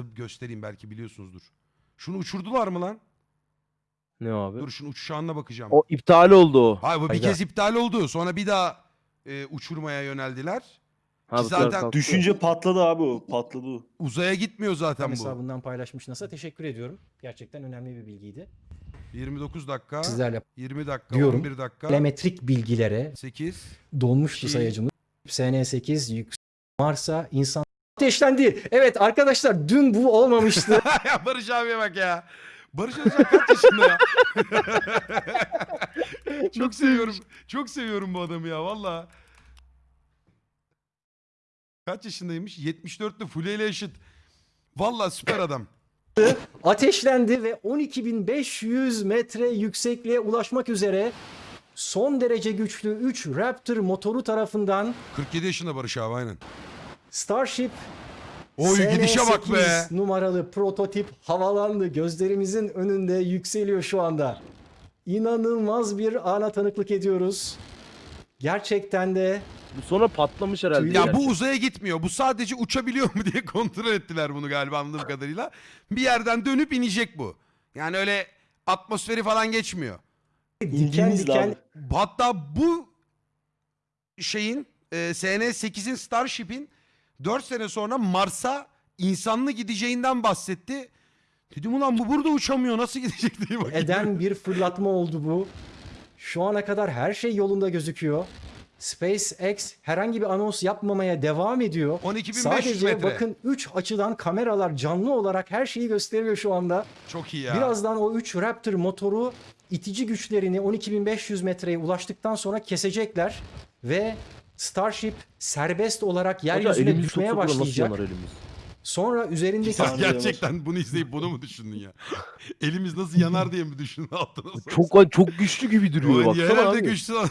göstereyim belki biliyorsunuzdur. Şunu uçurdular mı lan? Ne abi? Dur şunun uçuş anına bakacağım. O iptal oldu o. Hayır bu bir Hayda. kez iptal oldu. Sonra bir daha e, uçurmaya yöneldiler. Ha, bu zaten kalktı. Düşünce patladı abi o. Patladı o. Uzaya gitmiyor zaten bu. hesabından paylaşmış NASA. Teşekkür ediyorum. Gerçekten önemli bir bilgiydi. 29 dakika, Sizlerle 20 dakika, Diyorum. 11 dakika, telemetrik bilgilere 8. donmuştu İki. sayacımız. SN8 yük Mars'a insan ateşlendi. Evet arkadaşlar dün bu olmamıştı. ya Barış abiye bak ya. Barış Özcan kaç yaşında ya? çok seviyorum. Çok seviyorum bu adamı ya valla. Kaç yaşındaymış? 74'lü Fule eşit. Valla süper adam. ateşlendi ve 12.500 metre yüksekliğe ulaşmak üzere son derece güçlü 3 Raptor motoru tarafından 47 yaşında Barış abi aynen. Starship Oy gidişe bak be. SN8 numaralı prototip havalandı. Gözlerimizin önünde yükseliyor şu anda. İnanılmaz bir ana tanıklık ediyoruz. Gerçekten de Bu sonra patlamış herhalde. Ya yani. bu uzaya gitmiyor. Bu sadece uçabiliyor mu diye kontrol ettiler bunu galiba anladığım kadarıyla. Bir yerden dönüp inecek bu. Yani öyle atmosferi falan geçmiyor. diken diken abi. Hatta bu şeyin e, SN8'in Starship'in 4 sene sonra Mars'a insanlı gideceğinden bahsetti. Dedim ulan bu burada uçamıyor nasıl gidecek diye bakayım. eden bir fırlatma oldu bu. Şu ana kadar her şey yolunda gözüküyor. SpaceX herhangi bir anons yapmamaya devam ediyor. 12.500 Sadece metre. bakın 3 açıdan kameralar canlı olarak her şeyi gösteriyor şu anda. Çok iyi ya. Birazdan o 3 Raptor motoru itici güçlerini 12.500 metreye ulaştıktan sonra kesecekler ve Starship serbest olarak yeryüzüne düşmeye başlayacak. Sonra üzerindeki gerçekten bunu izleyip bunu mu düşündün ya? Elimiz nasıl yanar diye mi düşündün altına? Çok çok güçlü gibi duruyor baksana herhalde abi. güçlü.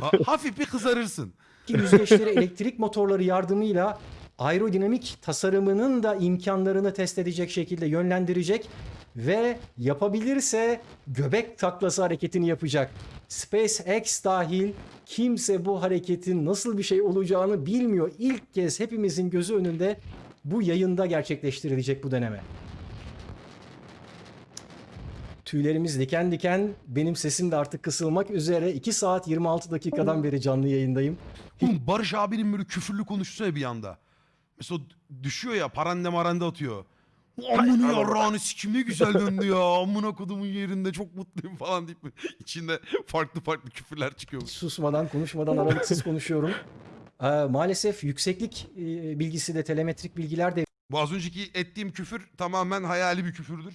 Ha- Hafif bir kızarırsın. yüzgeçleri elektrik motorları yardımıyla aerodinamik tasarımının da imkanlarını test edecek şekilde yönlendirecek ve yapabilirse göbek taklası hareketini yapacak. SpaceX dahil kimse bu hareketin nasıl bir şey olacağını bilmiyor. İlk kez hepimizin gözü önünde bu yayında gerçekleştirilecek bu deneme. Tüylerimiz diken diken. Benim sesim de artık kısılmak üzere. 2 saat 26 dakikadan beri canlı yayındayım. Oğlum Barış abinin böyle küfürlü konuşsa bir anda. Mesela düşüyor ya parande marande atıyor. Amına yarrağını sikim ne güzel döndü ya. Amına kodumun yerinde çok mutluyum falan deyip içinde farklı farklı küfürler çıkıyor. susmadan konuşmadan aralıksız konuşuyorum. Ee, maalesef yükseklik e, bilgisi de telemetrik bilgiler de Bu az önceki ettiğim küfür tamamen hayali bir küfürdür.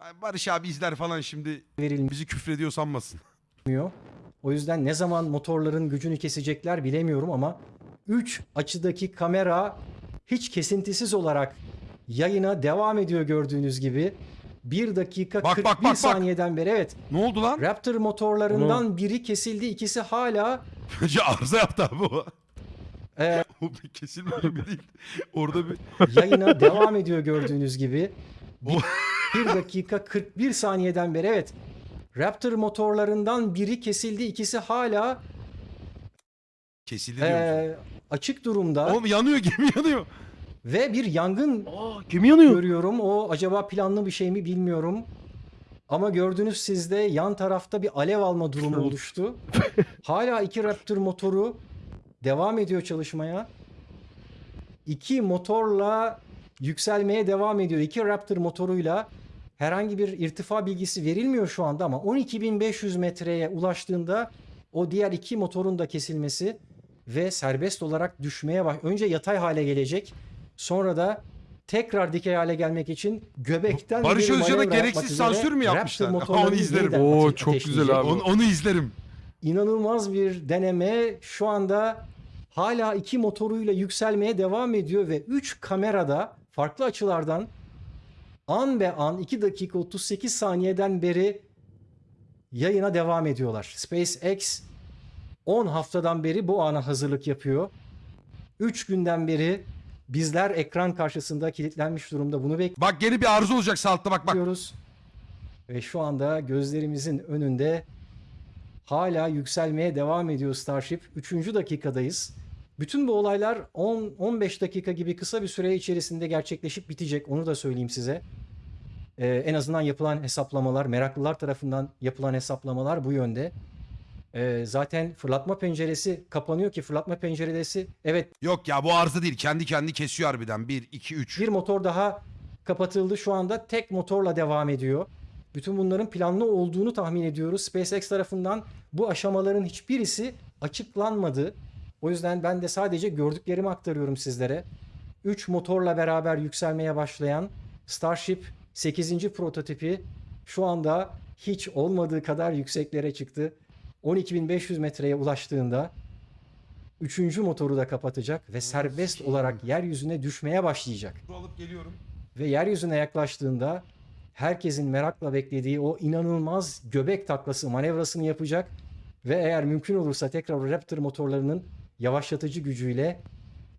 Yani Barış abi izler falan şimdi verilmiyor. bizi küfrediyor sanmasın. O yüzden ne zaman motorların gücünü kesecekler bilemiyorum ama 3 açıdaki kamera hiç kesintisiz olarak yayına devam ediyor gördüğünüz gibi. 1 dakika Bak, 41 bak, bak, saniyeden beri evet. Ne oldu lan? Raptor motorlarından biri kesildi, ikisi hala Önce arıza yaptı abi o. e, O bir kesilme gibi değil. Orada bir yayına devam ediyor gördüğünüz gibi. O- 1 dakika 41 saniyeden beri evet. Raptor motorlarından biri kesildi, ikisi hala kesildi diyoruz. e, açık durumda Oğlum yanıyor gemi yanıyor. Ve bir yangın Aa gemi yanıyor. görüyorum. O acaba planlı bir şey mi bilmiyorum. Ama gördünüz sizde yan tarafta bir alev alma durumu oluştu. Hala iki Raptor motoru devam ediyor çalışmaya. İki motorla yükselmeye devam ediyor. İki Raptor motoruyla herhangi bir irtifa bilgisi verilmiyor şu anda ama 12.500 metreye ulaştığında o diğer iki motorun da kesilmesi ve serbest olarak düşmeye baş. Önce yatay hale gelecek. Sonra da tekrar dikey hale gelmek için göbekten Barış bir Özcan'a gereksiz sansür mü yapmışlar? Onu izlerim. Oo, çok güzel abi. Onu, onu izlerim. İnanılmaz bir deneme. Şu anda hala iki motoruyla yükselmeye devam ediyor ve 3 kamerada farklı açılardan an be an 2 dakika 38 saniyeden beri yayına devam ediyorlar. SpaceX 10 haftadan beri bu ana hazırlık yapıyor. 3 günden beri bizler ekran karşısında kilitlenmiş durumda bunu Bak gene bir arıza olacak sağ altta bak bak. bekliyoruz. Ve şu anda gözlerimizin önünde hala yükselmeye devam ediyor Starship. Üçüncü dakikadayız. Bütün bu olaylar 10-15 dakika gibi kısa bir süre içerisinde gerçekleşip bitecek. Onu da söyleyeyim size. Ee, en azından yapılan hesaplamalar, meraklılar tarafından yapılan hesaplamalar bu yönde. Ee, zaten fırlatma penceresi kapanıyor ki fırlatma penceresi evet Yok ya bu arıza değil. Kendi kendi kesiyor harbiden. 1, 2, 3. bir motor daha kapatıldı. Şu anda tek motorla devam ediyor. Bütün bunların planlı olduğunu tahmin ediyoruz. SpaceX tarafından bu aşamaların hiçbirisi açıklanmadı. O yüzden ben de sadece gördüklerimi aktarıyorum sizlere. 3 motorla beraber yükselmeye başlayan Starship 8. prototipi şu anda hiç olmadığı kadar yükseklere çıktı. 12.500 metreye ulaştığında 3. motoru da kapatacak ve serbest olarak yeryüzüne düşmeye başlayacak alıp geliyorum. ve yeryüzüne yaklaştığında herkesin merakla beklediği o inanılmaz göbek taklası manevrasını yapacak ve eğer mümkün olursa tekrar Raptor motorlarının yavaşlatıcı gücüyle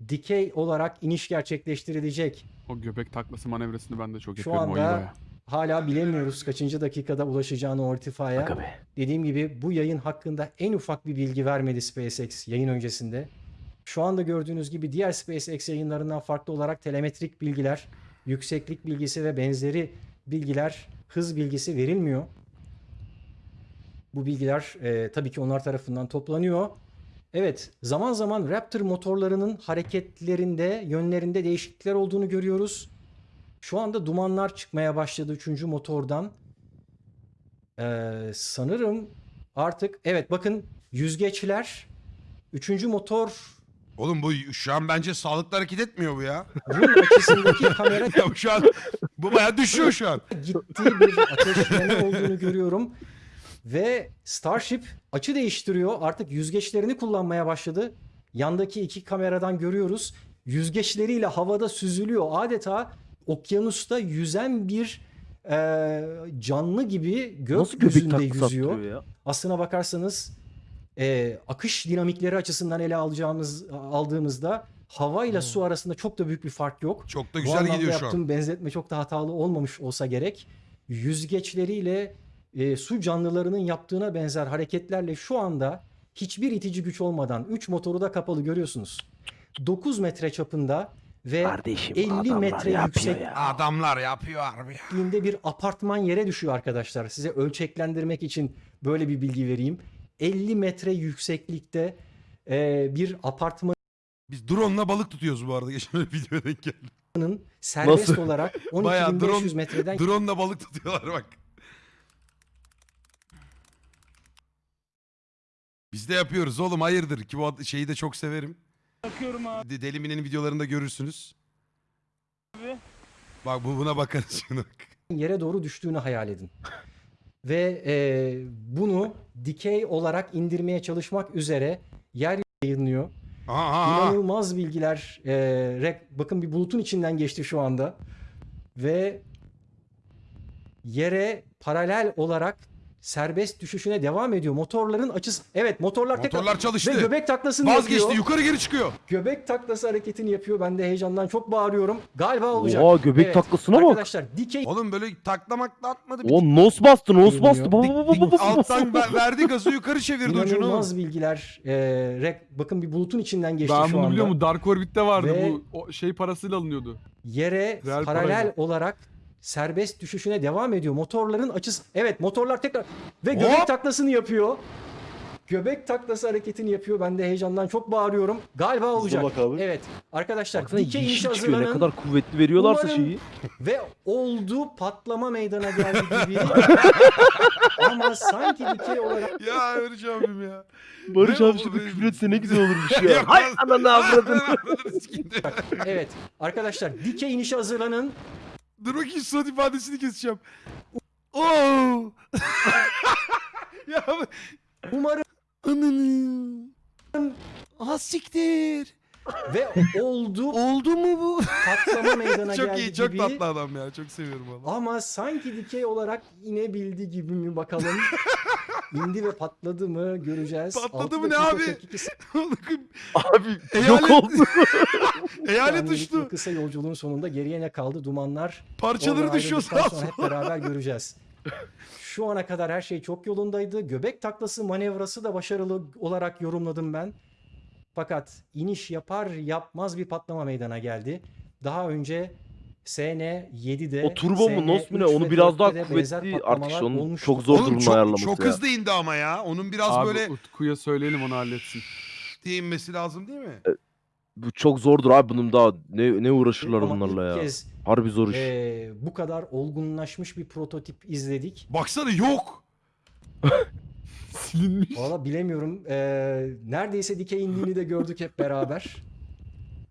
dikey olarak iniş gerçekleştirilecek. O göbek taklası manevrasını ben de çok Şu yapıyorum o anda. Hala bilemiyoruz kaçıncı dakikada ulaşacağını o irtifaya. Dediğim gibi bu yayın hakkında en ufak bir bilgi vermedi SpaceX yayın öncesinde. Şu anda gördüğünüz gibi diğer SpaceX yayınlarından farklı olarak telemetrik bilgiler, yükseklik bilgisi ve benzeri bilgiler, hız bilgisi verilmiyor. Bu bilgiler e, tabii ki onlar tarafından toplanıyor. Evet, zaman zaman Raptor motorlarının hareketlerinde, yönlerinde değişiklikler olduğunu görüyoruz. Şu anda dumanlar çıkmaya başladı 3. motordan. Ee, sanırım artık evet bakın yüzgeçler 3. motor Oğlum bu şu an bence sağlıklı hareket etmiyor bu ya. bunun açısındaki kamera ya şu an bu bayağı düşüyor şu an. gittiği bir ateşleme olduğunu görüyorum. Ve Starship açı değiştiriyor. Artık yüzgeçlerini kullanmaya başladı. Yandaki iki kameradan görüyoruz. Yüzgeçleriyle havada süzülüyor. Adeta okyanusta yüzen bir e, canlı gibi gökyüzünde yüzüyor. ya? Aslına bakarsanız e, akış dinamikleri açısından ele alacağımız aldığımızda hava ile su arasında çok da büyük bir fark yok. Çok da Bu güzel anlamda gidiyor şu an. yaptığım benzetme çok da hatalı olmamış olsa gerek. Yüzgeçleriyle e, su canlılarının yaptığına benzer hareketlerle şu anda hiçbir itici güç olmadan 3 motoru da kapalı görüyorsunuz. 9 metre çapında ve Kardeşim 50 adamlar metre yüksek ya. Adamlar yapıyor harbi ya. bir apartman yere düşüyor arkadaşlar. Size ölçeklendirmek için böyle bir bilgi vereyim. 50 metre yükseklikte e, bir apartmanın Biz drone'la balık tutuyoruz bu arada. Geçen bir videoya denk geldim. serbest Nasıl? olarak Bayağı 12.500 drone- metreden Drone'la balık tutuyorlar bak. Biz de yapıyoruz oğlum hayırdır ki bu ad- şeyi de çok severim. Bakıyorum abi. De- Deli Mine'nin videolarında görürsünüz. Bak bu buna bakarız bak. yere doğru düştüğünü hayal edin. Ve e, bunu dikey olarak indirmeye çalışmak üzere yer yayınlıyor. Aha, aha. İnanılmaz bilgiler. e, rek- bakın bir bulutun içinden geçti şu anda. Ve yere paralel olarak serbest düşüşüne devam ediyor. Motorların açısı... Evet motorlar, tekrar... Motorlar çalıştı. Ve göbek taklasını Vazgeçti yapıyor. yukarı geri çıkıyor. Göbek taklası hareketini yapıyor. Ben de heyecandan çok bağırıyorum. Galiba olacak. Oha göbek Evet, taklasına bak. Arkadaşlar dikey Oğlum böyle taklamakla atmadı. Bir O nos bastı nos bastı. Dik- baba dik- baba. Alttan ver- verdi gazı yukarı çevirdi ucunu. İnanılmaz bilgiler. Ee, rek- bakın bir bulutun içinden geçti Ben şu bunu anda. biliyor musun? Dark Orbit'te vardı Ve- bu o şey parasıyla alınıyordu. Yere Real paralel parayla. olarak serbest düşüşüne devam ediyor. Motorların açısı... Evet motorlar tekrar... Ve göbek Hop! taklasını yapıyor. Göbek taklası hareketini yapıyor. Ben de heyecandan çok bağırıyorum. Galiba olacak. bak abi. Evet. Arkadaşlar Baksana dikey iniş yeşil çıkıyor. Ne hazırlanın. kadar kuvvetli veriyorlarsa Umarım- şeyi. Ve oldu patlama meydana geldi gibi. Ama sanki dikey olarak Ya Barış abim ya. Barış abi benim? küfür etse ne güzel olurmuş ya. Hay ananı de. evet arkadaşlar dikey inişe hazırlanın. Dur bakayım surat ifadesini keseceğim. Oo. ya Umarım ananı. Siktir. ve oldu Oldu mu bu? patlama meydana çok geldi iyi, çok gibi. tatlı adam ya. Çok seviyorum onu. Ama sanki dikey olarak inebildi gibi mi bakalım. İndi ve patladı mı göreceğiz. Patladı mı ne abi? 42 Abi Eyalet- yok oldu. Eyalet bu kısa yolculuğun sonunda geriye ne kaldı? Dumanlar. Parçaları düşüyor sonra hep beraber göreceğiz. Şu ana kadar her şey çok yolundaydı. Göbek taklası manevrası da başarılı olarak yorumladım ben. Fakat iniş yapar yapmaz bir patlama meydana geldi. Daha önce SN7'de O turbo mu, nos mu ne? SN3 Onu biraz daha 4'te de benzer kuvvetli artış. Onun olmuştu. çok zor Oğlum durumda çok, ayarlaması çok ya. hızlı indi ama ya. Onun biraz Abi böyle Utku'ya söyleyelim onu halletsin. diye inmesi lazım değil mi? Bu çok zordur abi bunun daha ne ne uğraşırlar Ama bunlarla ya. kez Harbi zor iş. e, bu kadar olgunlaşmış bir prototip izledik. Baksana yok. Silinmiş. Valla bilemiyorum. Ee, neredeyse dikey indiğini de gördük hep beraber.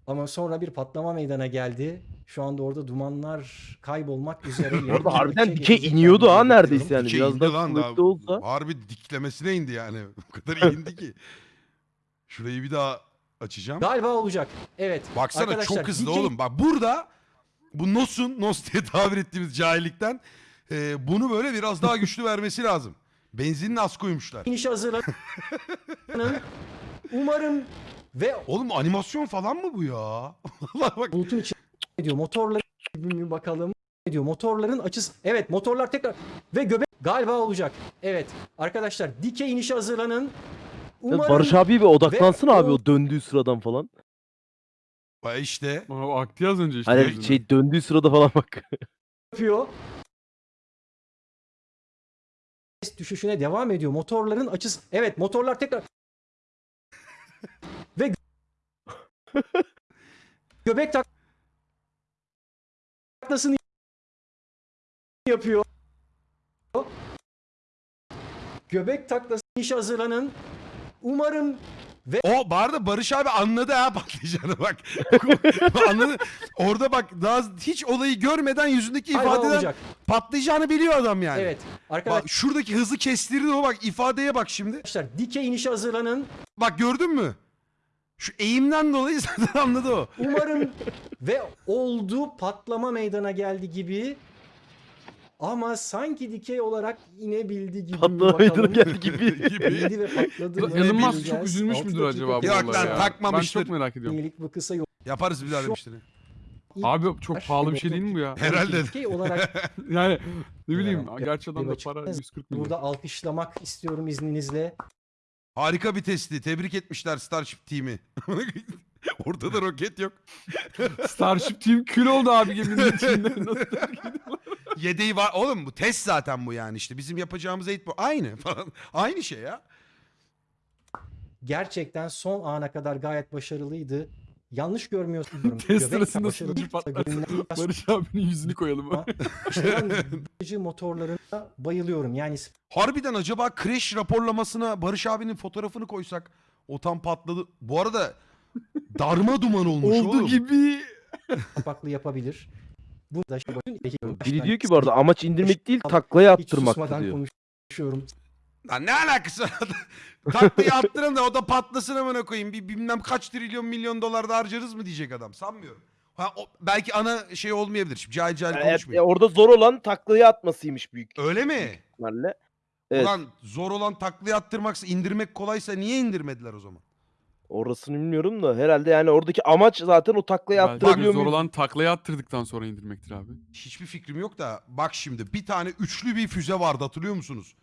Ama sonra bir patlama meydana geldi. Şu anda orada dumanlar kaybolmak üzere. Orada harbiden geçecekler iniyordu ha neredeyse yani. Biraz daha lan kuvvetli daha. olsa. Harbi diklemesine indi yani. O kadar indi ki. Şurayı bir daha açacağım. Galiba olacak. Evet. Baksana Arkadaşlar, çok hızlı dikey oğlum. Bak burada bu Nos'un, Nos diye tabir ettiğimiz cahillikten e, bunu böyle biraz daha güçlü vermesi lazım. Benzinini az koymuşlar. inişe hazırlanın. Umarım ve Oğlum animasyon falan mı bu ya? Allah bak. bulutun içine diyor motorların bir bakalım diyor motorların açısı evet motorlar tekrar ve göbek galiba olacak evet arkadaşlar dikey inişe hazırlanın Ya umarım Barış abi bir odaklansın Ve abi o- döndüğü sıradan falan. Bak işte. O aktı az önce işte. Hani gözünden. şey döndüğü sırada falan bak. yapıyor düşüşüne devam ediyor motorların açısı evet motorlar tekrar ve göbek tak- taklasını yapıyor göbek taklasını inişe hazırlanın umarım O bu arada Barış abi anladı ha patlayacağını bak. anladı. Orada bak daha hiç olayı görmeden yüzündeki galiba ifadeden olacak. patlayacağını biliyor adam yani. Evet arkadaşlar Bak şuradaki hızı kestirdi o bak ifadeye bak şimdi. dikey inişe hazırlanın. Bak gördün mü? Şu eğimden dolayı zaten anladı o. Umarım ve oldu patlama meydana geldi gibi. Ama sanki dikey olarak inebildi gibi. Patlama meydana geldi gibi. İndi ve patladı. Elon Musk çok üzülmüş müdür acaba bu Yok lan, olaya? takmamıştır. Ben çok merak ediyorum. Yenilik bu kısa yol. Yaparız bir daha demiştir. Abi çok pahalı bir şey değil mi bu ya? Herhalde. Dikey olarak Yani ne bileyim Ya, gerçi adamda açık- para 140 milyon. burada alkışlamak istiyorum izninizle. Harika bir testi. Tebrik etmişler Starship team'i. Ortada roket yok. Starship Team kül oldu abi geminin içinde. Nasıl Yedeği var. Oğlum bu test zaten bu yani işte. Bizim yapacağımız eğitim bu. Aynı falan. Aynı şey ya. Gerçekten son ana kadar gayet başarılıydı. Yanlış görmüyorsun. Test Göbek sırasında sunucu değil. Barış abinin yüzünü koyalım. Ama işte ben motorlarına bayılıyorum. Yani Harbiden acaba crash raporlamasına Barış abinin fotoğrafını koysak o tam patladı. Bu arada darma duman olmuş Oldu oğlum. gibi. kapaklı yapabilir. Bu da işte Biri diyor ki bu arada amaç indirmek değil taklaya attırmak diyor. konuşuyorum. Lan ne alakası var? Taklıyı attırın da o da patlasın amına koyayım. Bir bilmem kaç trilyon milyon dolar da harcarız mı diyecek adam. Sanmıyorum. Ha, o, belki ana şey olmayabilir. Şimdi cahil cahil Yani konuşmayayım. e, orada zor olan taklaya atmasıymış büyük Öyle mi? ihtimalle. Evet. Ulan zor olan taklıyı attırmaksa indirmek kolaysa niye indirmediler o zaman? Orasını bilmiyorum da herhalde yani oradaki amaç zaten o taklaya Belki attırabiliyor zor muyum? olan taklaya attırdıktan sonra indirmektir abi. Hiçbir fikrim yok da bak şimdi bir tane üçlü bir füze vardı hatırlıyor musunuz?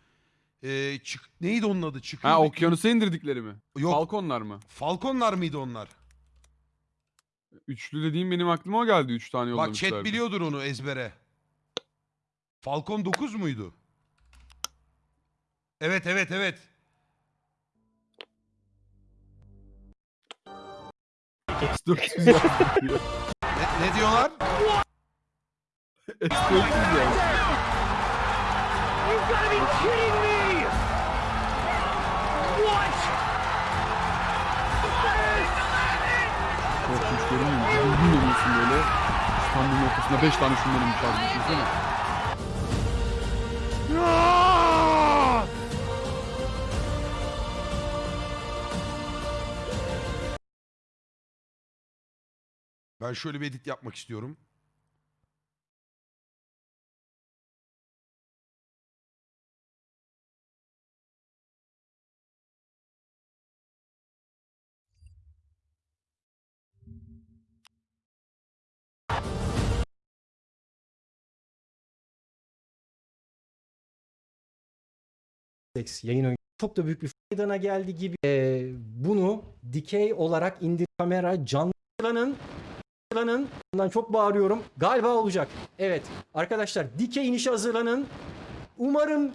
Ee, çık, neydi onun adı? Çıkıyor Ha okyanusa indirdikleri mi? Yok Falconlar mı? Falconlar mıydı onlar? Üçlü dediğim benim aklıma o geldi. Üç tane Bak yollamışlardı. chat biliyordur onu ezbere. Falcon 9 muydu? Evet evet evet. S400 yazdı. Ne, ne diyorlar? S400 yazdı. Korkunç görünüyor mu? Dürbün oluyorsun böyle. Standın ortasında 5 tane şundan inmiş abi. Düşünsene. Ben şöyle bir edit yapmak istiyorum. Yayın oyunu çok da büyük bir meydana geldi gibi Ee, bunu dikey olarak indir kamera canlılanın hazırlanın. Bundan çok bağırıyorum. Galiba olacak. Evet arkadaşlar dikey inişe hazırlanın. Umarım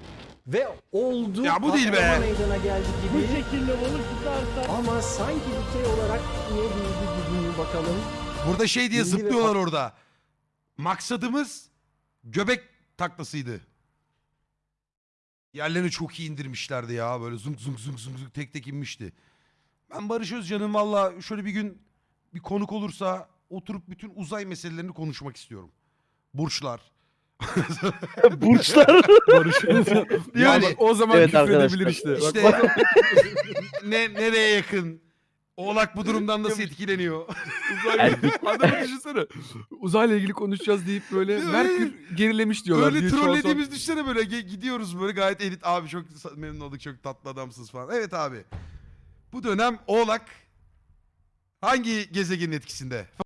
ve oldu. Ya bu değil be. Meydana geldi Bu gibi. şekilde balık tutarsa. Ama sanki dikey olarak niye büyüdü gibi bakalım. Burada şey diye zıplıyorlar orada. Maksadımız göbek taklasıydı. Yerlerini çok iyi indirmişlerdi ya. Böyle zunk zunk zunk zunk zunk tek tek inmişti. Ben Barış Özcan'ın valla şöyle bir gün bir konuk olursa oturup bütün uzay meselelerini konuşmak istiyorum. Burçlar. Burçlar. Barış Özcan. Yani- yani o zaman Evet küfredebilir arkadaşlar. işte. Bak, İşte ne nereye yakın? Oğlak bu durumdan nasıl etkileniyor? uzay... Adamı düşünsene. Uzayla ilgili konuşacağız deyip böyle Değil mi? Merkür gerilemiş diyorlar. Öyle diye an son- trollediğimiz düşünsene böyle ge- gidiyoruz böyle gayet elit abi çok sa- memnun olduk çok tatlı adamsınız falan. Evet abi. Bu dönem Oğlak hangi gezegenin etkisinde?